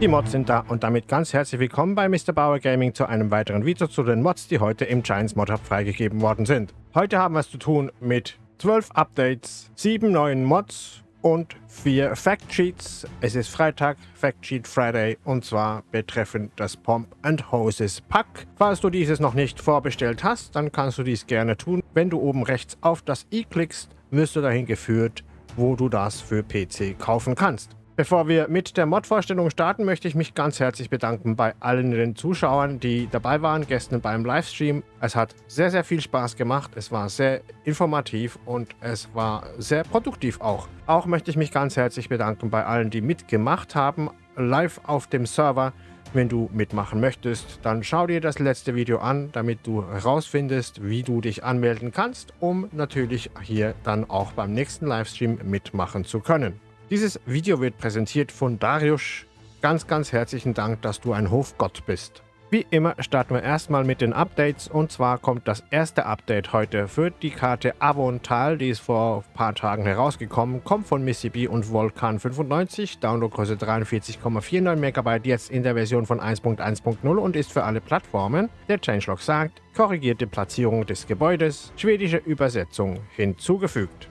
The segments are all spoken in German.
Die Mods sind da und damit ganz herzlich willkommen bei Mr. Bauer Gaming zu einem weiteren Video zu den Mods, die heute im Giants Mod Hub freigegeben worden sind. Heute haben wir es zu tun mit 12 Updates, 7 neuen Mods und 4 Factsheets. Es ist Freitag, Factsheet Friday und zwar betreffend das Pomp and Hoses Pack. Falls du dieses noch nicht vorbestellt hast, dann kannst du dies gerne tun. Wenn du oben rechts auf das i klickst, wirst du dahin geführt, wo du das für PC kaufen kannst. Bevor wir mit der Mod-Vorstellung starten, möchte ich mich ganz herzlich bedanken bei allen den Zuschauern, die dabei waren gestern beim Livestream. Es hat sehr, sehr viel Spaß gemacht. Es war sehr informativ und es war sehr produktiv auch. Auch möchte ich mich ganz herzlich bedanken bei allen, die mitgemacht haben, live auf dem Server. Wenn du mitmachen möchtest, dann schau dir das letzte Video an, damit du herausfindest, wie du dich anmelden kannst, um natürlich hier dann auch beim nächsten Livestream mitmachen zu können. Dieses Video wird präsentiert von Darius. Ganz, ganz herzlichen Dank, dass du ein Hofgott bist. Wie immer starten wir erstmal mit den Updates und zwar kommt das erste Update heute für die Karte Avontal, die ist vor ein paar Tagen herausgekommen, kommt von B und Volcan 95, Downloadgröße 43,49 MB, jetzt in der Version von 1.1.0 und ist für alle Plattformen. Der Changelog sagt, korrigierte Platzierung des Gebäudes, schwedische Übersetzung hinzugefügt.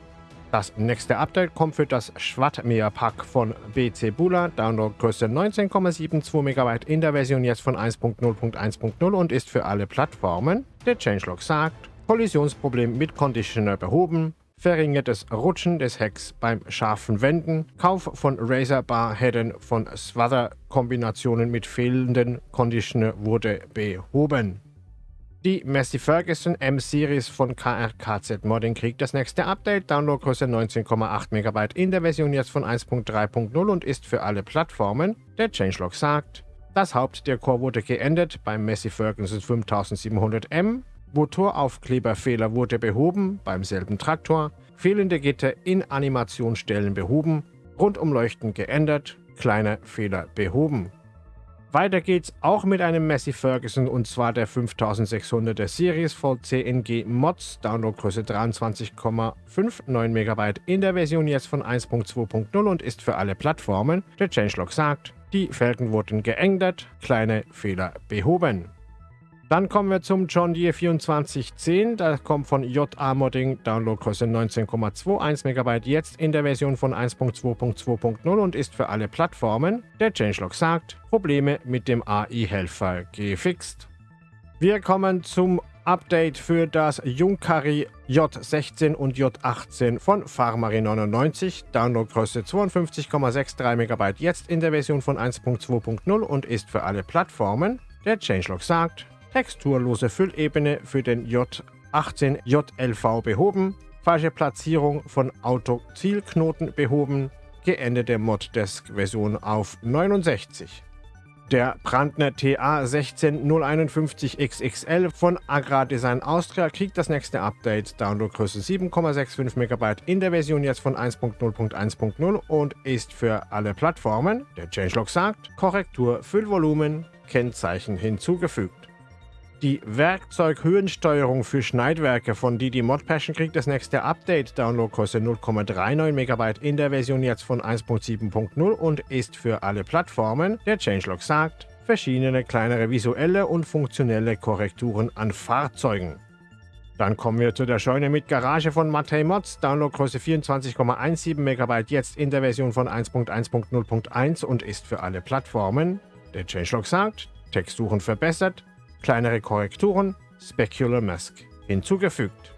Das nächste Update kommt für das Schwattmeer-Pack von BC Bula, Downloadgröße 19,72 MB in der Version jetzt von 1.0.1.0 und ist für alle Plattformen. Der Changelog sagt, Kollisionsproblem mit Conditioner behoben, verringertes Rutschen des Hecks beim scharfen Wenden, Kauf von Razer Bar Headen von Swather Kombinationen mit fehlenden Conditioner wurde behoben. Die Massey Ferguson M-Series von KRKZ Modding kriegt das nächste Update, Downloadgröße 19,8 MB in der Version jetzt von 1.3.0 und ist für alle Plattformen. Der Changelog sagt, das Haupt der Core wurde geändert beim Massey Ferguson 5700M, Motoraufkleberfehler wurde behoben. Beim selben Traktor, fehlende Gitter in Animationsstellen behoben, Rundumleuchten geändert, kleine Fehler behoben. Weiter geht's auch mit einem Massey Ferguson und zwar der 5600er Series VCNG Mods, Downloadgröße 23,59 MB in der Version jetzt von 1.2.0 und ist für alle Plattformen. Der Changelog sagt, die Felgen wurden geändert, kleine Fehler behoben. Dann kommen wir zum John Deere 2410. Das kommt von JA Modding, Downloadgröße 19,21 MB, jetzt in der Version von 1.2.2.0 und ist für alle Plattformen. Der Changelog sagt, Probleme mit dem AI-Helfer gefixt. Wir kommen zum Update für das Junkari J16 und J18 von Farmari 99, Downloadgröße 52,63 MB, jetzt in der Version von 1.2.0 und ist für alle Plattformen. Der Changelog sagt, texturlose Füllebene für den J18 JLV behoben, falsche Platzierung von Auto-Zielknoten behoben, geänderte Moddesk-Version auf 69. Der Brandner TA 16051XXL von Agrardesign Austria kriegt das nächste Update, Downloadgröße 7,65 MB in der Version jetzt von 1.0.1.0 und ist für alle Plattformen, der Changelog sagt, Korrektur Füllvolumen, Kennzeichen hinzugefügt. Die Werkzeughöhensteuerung für Schneidwerke von Didi Mod Passion kriegt das nächste Update. Downloadgröße 0,39 MB in der Version jetzt von 1.7.0 und ist für alle Plattformen. Der Changelog sagt, verschiedene kleinere visuelle und funktionelle Korrekturen an Fahrzeugen. Dann kommen wir zu der Scheune mit Garage von Matei Mods. Downloadgröße 24,17 MB jetzt in der Version von 1.1.0.1 und ist für alle Plattformen. Der Changelog sagt, Texturen verbessert, kleinere Korrekturen, Specular Mask hinzugefügt.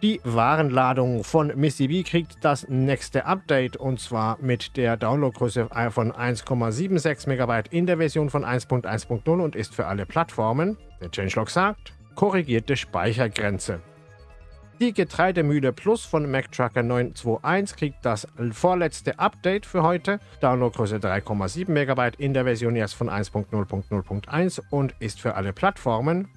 Die Warenladung von Missy B kriegt das nächste Update und zwar mit der Downloadgröße von 1,76 MB in der Version von 1.1.0 und ist für alle Plattformen, der Changelog sagt, korrigierte Speichergrenze. Die Getreidemühle Plus von MacTrucker 921 kriegt das vorletzte Update für heute. Downloadgröße 3,7 MB in der Version erst von 1.0.0.1 und ist für alle Plattformen.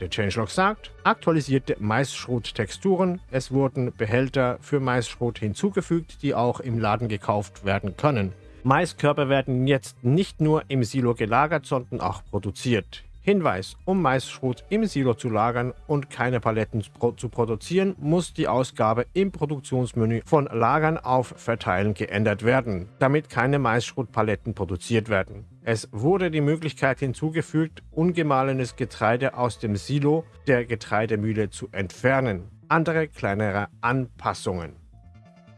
Der Changelog sagt, aktualisierte Maisschrot-Texturen. Es wurden Behälter für Maisschrot hinzugefügt, die auch im Laden gekauft werden können. Maiskörper werden jetzt nicht nur im Silo gelagert, sondern auch produziert. Hinweis, um Maisschrot im Silo zu lagern und keine Paletten zu produzieren, muss die Ausgabe im Produktionsmenü von Lagern auf Verteilen geändert werden, damit keine Maisschrotpaletten produziert werden. Es wurde die Möglichkeit hinzugefügt, ungemahlenes Getreide aus dem Silo der Getreidemühle zu entfernen. Andere kleinere Anpassungen.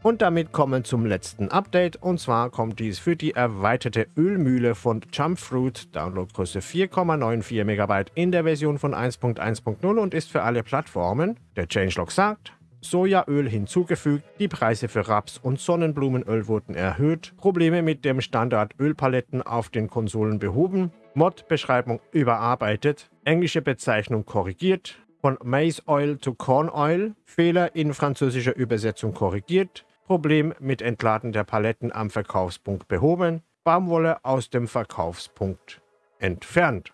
Und damit kommen zum letzten Update und zwar kommt dies für die erweiterte Ölmühle von Jumpfruit, Downloadgröße 4,94 MB in der Version von 1.1.0 und ist für alle Plattformen. Der Changelog sagt, Sojaöl hinzugefügt, die Preise für Raps- und Sonnenblumenöl wurden erhöht, Probleme mit dem Standard Ölpaletten auf den Konsolen behoben, Mod-Beschreibung überarbeitet, englische Bezeichnung korrigiert, von Maize Oil zu Corn Oil, Fehler in französischer Übersetzung korrigiert, Problem mit Entladen der Paletten am Verkaufspunkt behoben, Baumwolle aus dem Verkaufspunkt entfernt.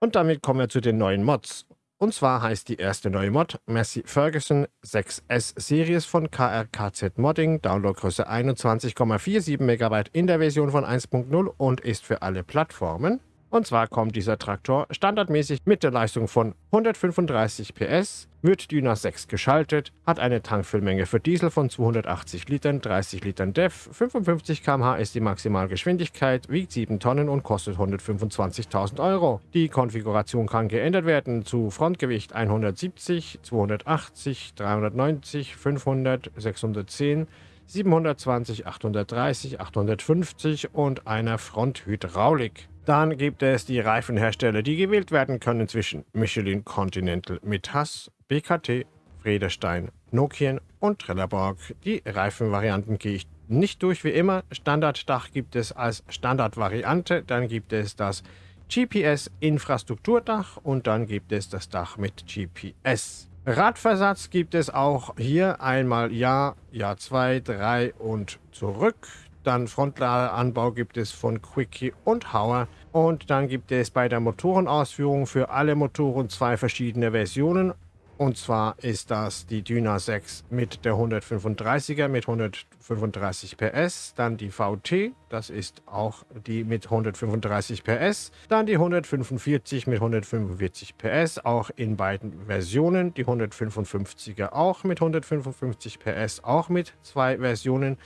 Und damit kommen wir zu den neuen Mods. Und zwar heißt die erste neue Mod Messi Ferguson 6S Series von KRKZ Modding, Downloadgröße 21,47 MB in der Version von 1.0 und ist für alle Plattformen. Und zwar kommt dieser Traktor standardmäßig mit der Leistung von 135 PS, wird Dyna 6 geschaltet, hat eine Tankfüllmenge für Diesel von 280 Litern, 30 Litern DEF, 55 km/h ist die Maximalgeschwindigkeit, wiegt 7 Tonnen und kostet 125.000 Euro. Die Konfiguration kann geändert werden zu Frontgewicht 170, 280, 390, 500, 610, 720, 830, 850 und einer Fronthydraulik. Dann gibt es die Reifenhersteller, die gewählt werden können zwischen Michelin Continental Mitas, BKT, Friedestein, Nokian und Trelleborg. Die Reifenvarianten gehe ich nicht durch wie immer. Standarddach gibt es als Standardvariante, dann gibt es das GPS-Infrastrukturdach und dann gibt es das Dach mit GPS. Radversatz gibt es auch hier einmal Jahr, Jahr 2, 3 und zurück. Dann Frontladeranbau gibt es von Quickie und Hauer. Und dann gibt es bei der Motorenausführung für alle Motoren zwei verschiedene Versionen. Und zwar ist das die Dyna 6 mit der 135er mit 135 PS, dann die VT, das ist auch die mit 135 PS, dann die 145 mit 145 PS, auch in beiden Versionen, die 155er auch mit 155 PS, auch mit zwei Versionen.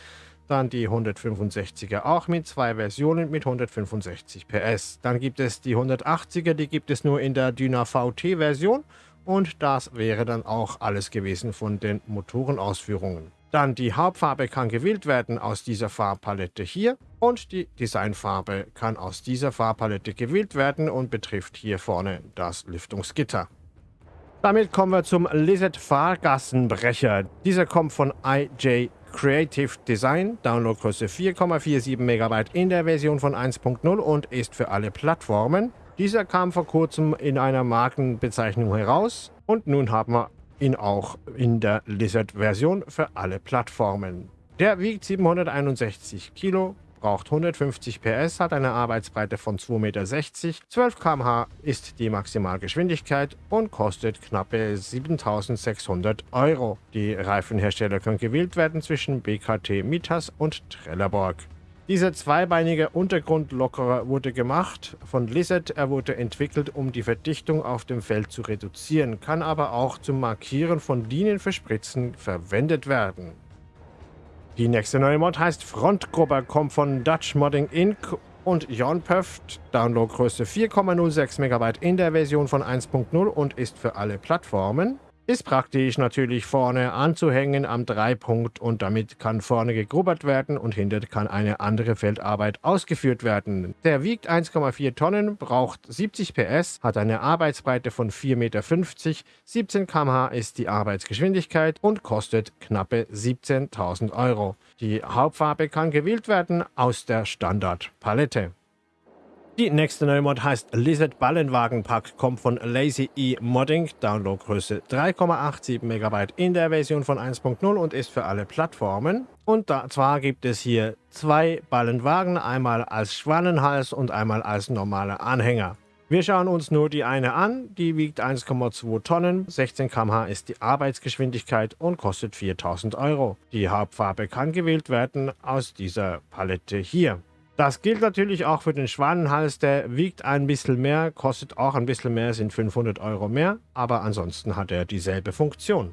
Dann die 165er auch mit zwei Versionen mit 165 PS. Dann gibt es die 180er, die gibt es nur in der Dyna VT Version. Und das wäre dann auch alles gewesen von den Motorenausführungen. Dann die Hauptfarbe kann gewählt werden aus dieser Farbpalette hier und die Designfarbe kann aus dieser Farbpalette gewählt werden und betrifft hier vorne das Lüftungsgitter. Damit kommen wir zum Lizard Fahrgassenbrecher. Dieser kommt von IJ Creative Design, Downloadgröße 4,47 MB in der Version von 1.0 und ist für alle Plattformen. Dieser kam vor kurzem in einer Markenbezeichnung heraus und nun haben wir ihn auch in der Lizard-Version für alle Plattformen. Der wiegt 761 Kilo, braucht 150 PS, hat eine Arbeitsbreite von 2,60 Meter, 12 km/h ist die Maximalgeschwindigkeit und kostet knappe 7600 Euro. Die Reifenhersteller können gewählt werden zwischen BKT Mitas und Trelleborg. Dieser zweibeinige Untergrundlockerer wurde gemacht von Lizard. Er wurde entwickelt, um die Verdichtung auf dem Feld zu reduzieren, kann aber auch zum Markieren von Linien für Spritzen verwendet werden. Die nächste neue Mod heißt Frontgrupper, kommt von Dutch Modding Inc. und Jon. Downloadgröße 4,06 MB in der Version von 1.0 und ist für alle Plattformen. Ist praktisch natürlich vorne anzuhängen am Dreipunkt und damit kann vorne gegrubbert werden und hinter kann eine andere Feldarbeit ausgeführt werden. Der wiegt 1,4 Tonnen, braucht 70 PS, hat eine Arbeitsbreite von 4,50 Meter, 17 km/h ist die Arbeitsgeschwindigkeit und kostet knappe 17.000 Euro. Die Hauptfarbe kann gewählt werden aus der Standardpalette. Die nächste neue Mod heißt Lizard Ballenwagenpack, kommt von Lazy E Modding, Downloadgröße 3,87 MB in der Version von 1.0 und ist für alle Plattformen. Und da, zwar gibt es hier zwei Ballenwagen, einmal als Schwannenhals und einmal als normaler Anhänger. Wir schauen uns nur die eine an, die wiegt 1,2 Tonnen, 16 km/h ist die Arbeitsgeschwindigkeit und kostet 4000 Euro. Die Hauptfarbe kann gewählt werden aus dieser Palette hier. Das gilt natürlich auch für den Schwanenhals, der wiegt ein bisschen mehr, kostet auch ein bisschen mehr, sind 500 Euro mehr, aber ansonsten hat er dieselbe Funktion.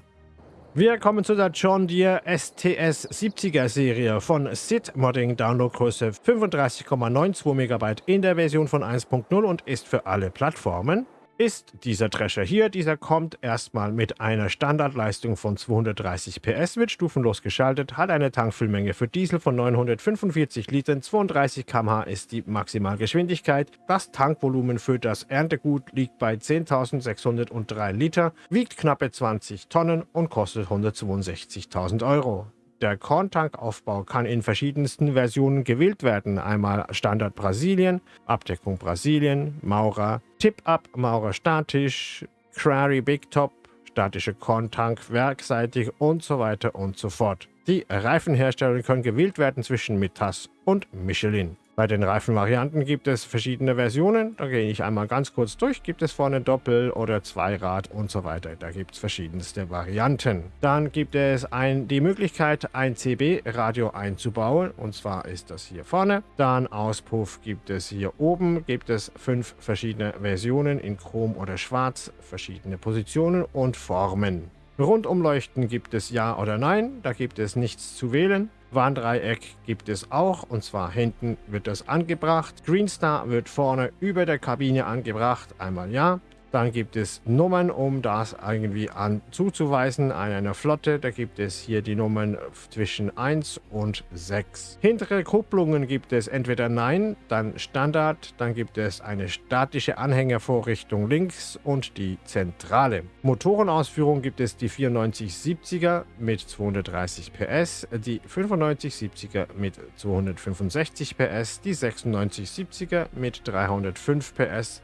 Wir kommen zu der John Deere STS 70er Serie von SID Modding Downloadgröße 35,92 MB in der Version von 1.0 und ist für alle Plattformen ist dieser Drescher hier. Dieser kommt erstmal mit einer Standardleistung von 230 PS, wird stufenlos geschaltet, hat eine Tankfüllmenge für Diesel von 945 Litern, 32 km/h ist die Maximalgeschwindigkeit. Das Tankvolumen für das Erntegut liegt bei 10.603 Liter, wiegt knappe 20 Tonnen und kostet 162.000 Euro. Der Korntankaufbau kann in verschiedensten Versionen gewählt werden. Einmal Standard Brasilien, Abdeckung Brasilien, Maurer, Tip-Up, Maurer statisch, Crary Big Top, statische Korntank werkseitig und so weiter und so fort. Die Reifenhersteller können gewählt werden zwischen Mitas und Michelin. Bei den Reifenvarianten gibt es verschiedene Versionen. Da gehe ich einmal ganz kurz durch. Gibt es vorne Doppel- oder Zweirad und so weiter. Da gibt es verschiedenste Varianten. Dann gibt es ein, die Möglichkeit, ein CB-Radio einzubauen. Und zwar ist das hier vorne. Dann Auspuff gibt es hier oben. Gibt es fünf verschiedene Versionen in Chrom oder Schwarz. Verschiedene Positionen und Formen. Rundumleuchten gibt es Ja oder Nein. Da gibt es nichts zu wählen. Warndreieck gibt es auch und zwar hinten wird das angebracht. Greenstar wird vorne über der Kabine angebracht, einmal ja. Dann gibt es Nummern, um das irgendwie an zuzuweisen an einer Flotte. Da gibt es hier die Nummern zwischen 1 und 6. Hintere Kupplungen gibt es entweder Nein, dann Standard, dann gibt es eine statische Anhängervorrichtung links und die zentrale. Motorenausführung gibt es die 9470er mit 230 PS, die 9570er mit 265 PS, die 9670er mit 305 PS,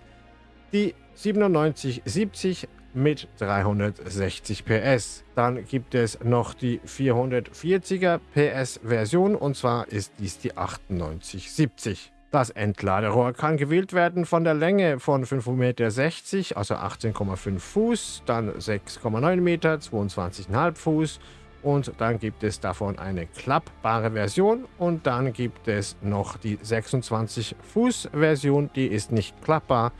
die 9770 mit 360 PS. Dann gibt es noch die 440er PS Version und zwar ist dies die 9870. Das Entladerohr kann gewählt werden von der Länge von 5,60 Meter, also 18,5 Fuß, dann 6,9 Meter, 22,5 Fuß und dann gibt es davon eine klappbare Version und dann gibt es noch die 26 Fuß Version, die ist nicht klappbar,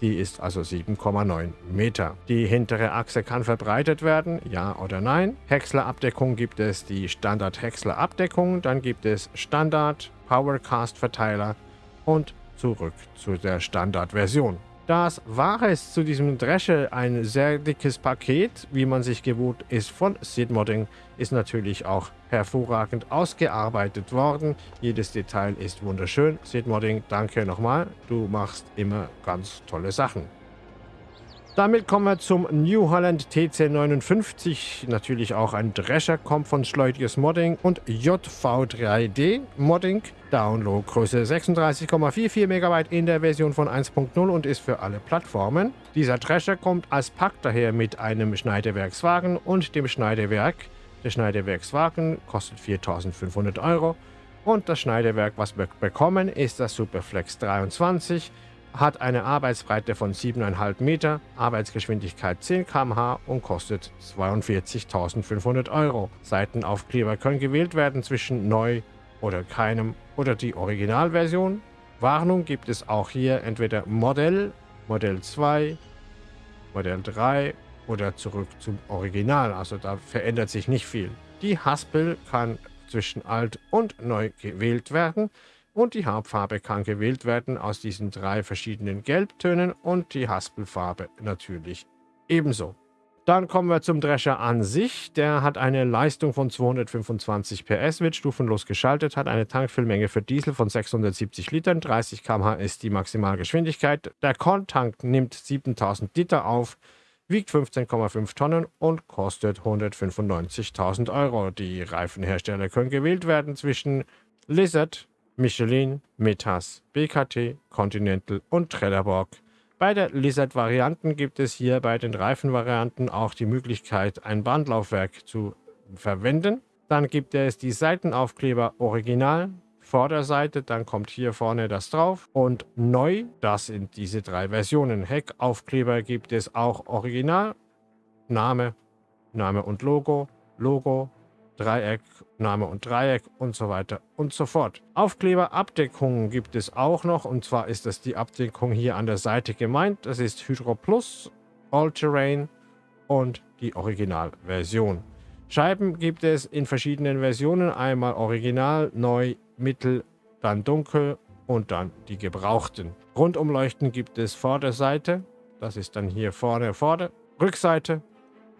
die ist also 7,9 Meter. Die hintere Achse kann verbreitet werden, ja oder nein. Häckslerabdeckung gibt es die Standard-Häckslerabdeckung, dann gibt es Standard, Powercast-Verteiler und zurück zu der Standardversion. Das war es zu diesem Dresche. Ein sehr dickes Paket, wie man sich gewohnt ist von Sid Modding, ist natürlich auch hervorragend ausgearbeitet worden. Jedes Detail ist wunderschön. Sid Modding, danke nochmal. Du machst immer ganz tolle Sachen. Damit kommen wir zum New Holland TC59, natürlich auch ein Drescher, kommt von Schleutiges Modding und JV3D Modding. Downloadgröße 36,44 MB in der Version von 1.0 und ist für alle Plattformen. Dieser Drescher kommt als Pack daher mit einem Schneidewerkswagen und dem Schneidewerk. Der Schneidewerkswagen kostet 4500 Euro und das Schneidewerk, was wir bekommen, ist das Superflex 23 hat eine Arbeitsbreite von 7,5 Meter, Arbeitsgeschwindigkeit 10 km/h und kostet 42.500 Euro. Seitenaufkleber können gewählt werden zwischen neu oder keinem oder die Originalversion. Warnung gibt es auch hier entweder Modell, Modell 2, Modell 3 oder zurück zum Original. Also da verändert sich nicht viel. Die Haspel kann zwischen alt und neu gewählt werden und die Hauptfarbe kann gewählt werden aus diesen drei verschiedenen Gelbtönen und die Haspelfarbe natürlich ebenso. Dann kommen wir zum Drescher an sich. Der hat eine Leistung von 225 PS, wird stufenlos geschaltet, hat eine Tankfüllmenge für Diesel von 670 Litern, 30 km/h ist die Maximalgeschwindigkeit. Der Korntank nimmt 7000 Liter auf, wiegt 15,5 Tonnen und kostet 195.000 Euro. Die Reifenhersteller können gewählt werden zwischen Lizard, Michelin, Metas, BKT, Continental und Trelleborg. Bei der Lizard-Varianten gibt es hier bei den Reifenvarianten auch die Möglichkeit, ein Bandlaufwerk zu verwenden. Dann gibt es die Seitenaufkleber Original, Vorderseite, dann kommt hier vorne das drauf und neu, das sind diese drei Versionen. Heckaufkleber gibt es auch Original, Name, Name und Logo, Logo, Dreieck, Name und Dreieck und so weiter und so fort. Aufkleberabdeckungen gibt es auch noch und zwar ist das die Abdeckung hier an der Seite gemeint. Das ist Hydro Plus, All Terrain und die Originalversion. Scheiben gibt es in verschiedenen Versionen. Einmal original, neu, mittel, dann dunkel und dann die gebrauchten. Rundumleuchten gibt es Vorderseite. Das ist dann hier vorne, vorne, Rückseite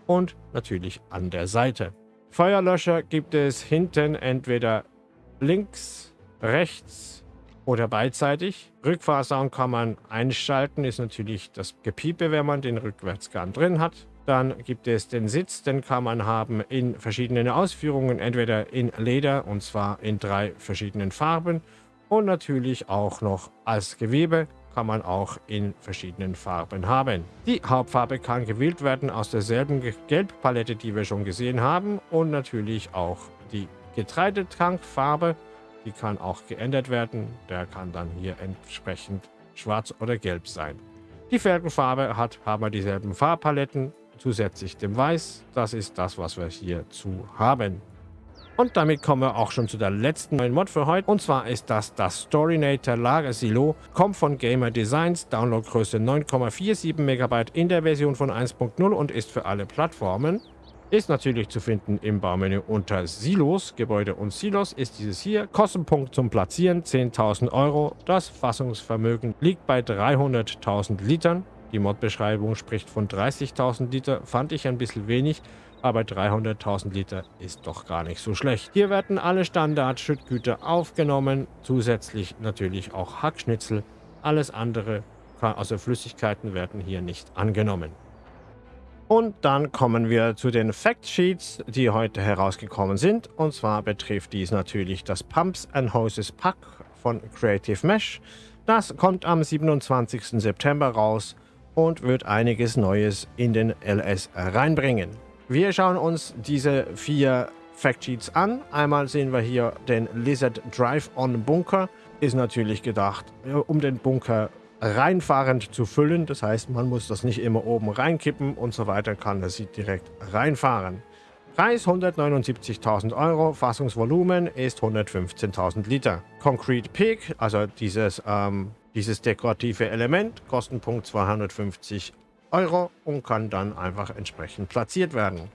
und natürlich an der Seite. Feuerlöscher gibt es hinten entweder links, rechts oder beidseitig. Rückfahrsound kann man einschalten, ist natürlich das Gepiepe, wenn man den Rückwärtsgang drin hat. Dann gibt es den Sitz, den kann man haben in verschiedenen Ausführungen, entweder in Leder und zwar in drei verschiedenen Farben und natürlich auch noch als Gewebe kann man auch in verschiedenen Farben haben. Die Hauptfarbe kann gewählt werden aus derselben Gelbpalette, die wir schon gesehen haben und natürlich auch die Getreidetankfarbe, die kann auch geändert werden. Der kann dann hier entsprechend schwarz oder gelb sein. Die Felgenfarbe hat, haben wir dieselben Farbpaletten, zusätzlich dem Weiß. Das ist das, was wir hierzu haben. Und damit kommen wir auch schon zu der letzten neuen Mod für heute. Und zwar ist das das Storynator Lager Silo. Kommt von Gamer Designs, Downloadgröße 9,47 MB in der Version von 1.0 und ist für alle Plattformen. Ist natürlich zu finden im Baumenü unter Silos, Gebäude und Silos ist dieses hier. Kostenpunkt zum Platzieren 10.000 Euro. Das Fassungsvermögen liegt bei 300.000 Litern. Die Mod-Beschreibung spricht von 30.000 Liter, fand ich ein bisschen wenig aber 300.000 Liter ist doch gar nicht so schlecht. Hier werden alle Standard-Schüttgüter aufgenommen, zusätzlich natürlich auch Hackschnitzel. Alles andere, also Flüssigkeiten, werden hier nicht angenommen. Und dann kommen wir zu den Factsheets, die heute herausgekommen sind. Und zwar betrifft dies natürlich das Pumps and Hoses Pack von Creative Mesh. Das kommt am 27. September raus und wird einiges Neues in den LS reinbringen. Wir schauen uns diese vier Factsheets an. Einmal sehen wir hier den Lizard Drive-On Bunker. Ist natürlich gedacht, um den Bunker reinfahrend zu füllen. Das heißt, man muss das nicht immer oben reinkippen und so weiter, kann das direkt reinfahren. Preis 179.000 Euro, Fassungsvolumen ist 115.000 Liter. Concrete Peak, also dieses, ähm, dieses dekorative Element, Kostenpunkt 250 Euro und kann dann einfach entsprechend platziert werden.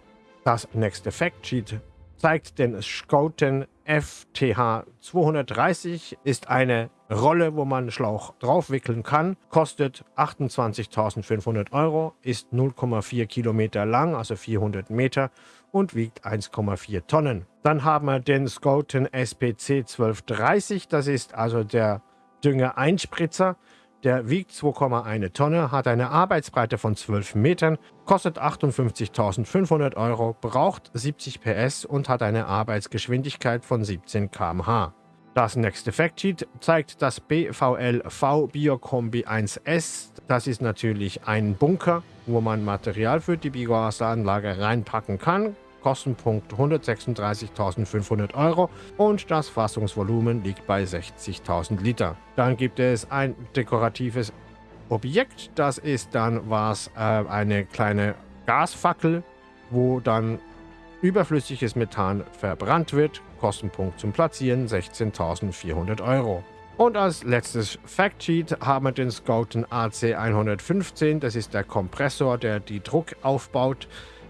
Das nächste Factsheet zeigt den Scouten FTH 230, ist eine Rolle, wo man Schlauch draufwickeln kann, kostet 28.500 Euro, ist 0,4 Kilometer lang, also 400 Meter und wiegt 1,4 Tonnen. Dann haben wir den Scouten SPC 1230, das ist also der Dünger-Einspritzer. Der wiegt 2,1 Tonne, hat eine Arbeitsbreite von 12 Metern, kostet 58.500 Euro, braucht 70 PS und hat eine Arbeitsgeschwindigkeit von 17 km/h. Das nächste Factsheet zeigt das BVL V Biokombi 1S. Das ist natürlich ein Bunker, wo man Material für die Biogasanlage reinpacken kann. Kostenpunkt 136.500 Euro und das Fassungsvolumen liegt bei 60.000 Liter. Dann gibt es ein dekoratives Objekt, das ist dann was äh, eine kleine Gasfackel, wo dann überflüssiges Methan verbrannt wird. Kostenpunkt zum Platzieren 16.400 Euro. Und als letztes Factsheet haben wir den Scouten AC115. Das ist der Kompressor, der die Druck aufbaut.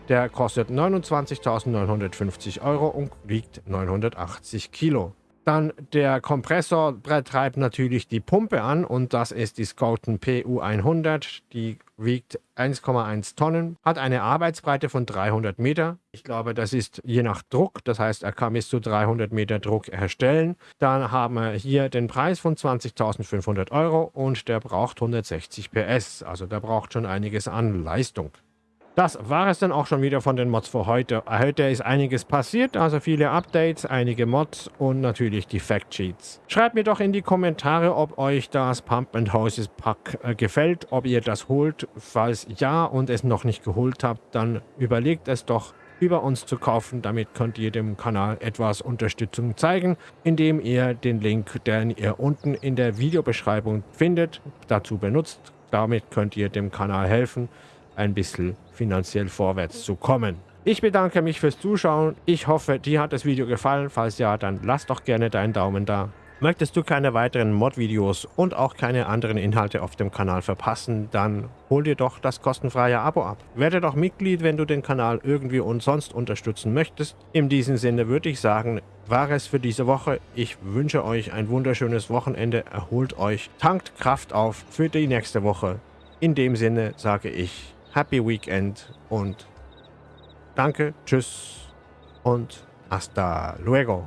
Der kostet 29.950 Euro und wiegt 980 Kilo. Dann der Kompressor treibt natürlich die Pumpe an und das ist die Scouten PU100. Die wiegt 1,1 Tonnen, hat eine Arbeitsbreite von 300 Meter. Ich glaube, das ist je nach Druck, das heißt, er kann bis zu 300 Meter Druck herstellen. Dann haben wir hier den Preis von 20.500 Euro und der braucht 160 PS, also der braucht schon einiges an Leistung. Das war es dann auch schon wieder von den Mods für heute. Heute ist einiges passiert, also viele Updates, einige Mods und natürlich die Factsheets. Schreibt mir doch in die Kommentare, ob euch das Pump and Hoses Pack äh, gefällt, ob ihr das holt. Falls ja und es noch nicht geholt habt, dann überlegt es doch über uns zu kaufen. Damit könnt ihr dem Kanal etwas Unterstützung zeigen, indem ihr den Link, den ihr unten in der Videobeschreibung findet, dazu benutzt. Damit könnt ihr dem Kanal helfen ein bisschen finanziell vorwärts zu kommen. Ich bedanke mich fürs Zuschauen. Ich hoffe, dir hat das Video gefallen. Falls ja, dann lass doch gerne deinen Daumen da. Möchtest du keine weiteren Mod-Videos und auch keine anderen Inhalte auf dem Kanal verpassen, dann hol dir doch das kostenfreie Abo ab. Werde doch Mitglied, wenn du den Kanal irgendwie und sonst unterstützen möchtest. In diesem Sinne würde ich sagen, war es für diese Woche. Ich wünsche euch ein wunderschönes Wochenende, erholt euch, tankt Kraft auf für die nächste Woche. In dem Sinne sage ich Happy Weekend und danke, tschüss und hasta luego.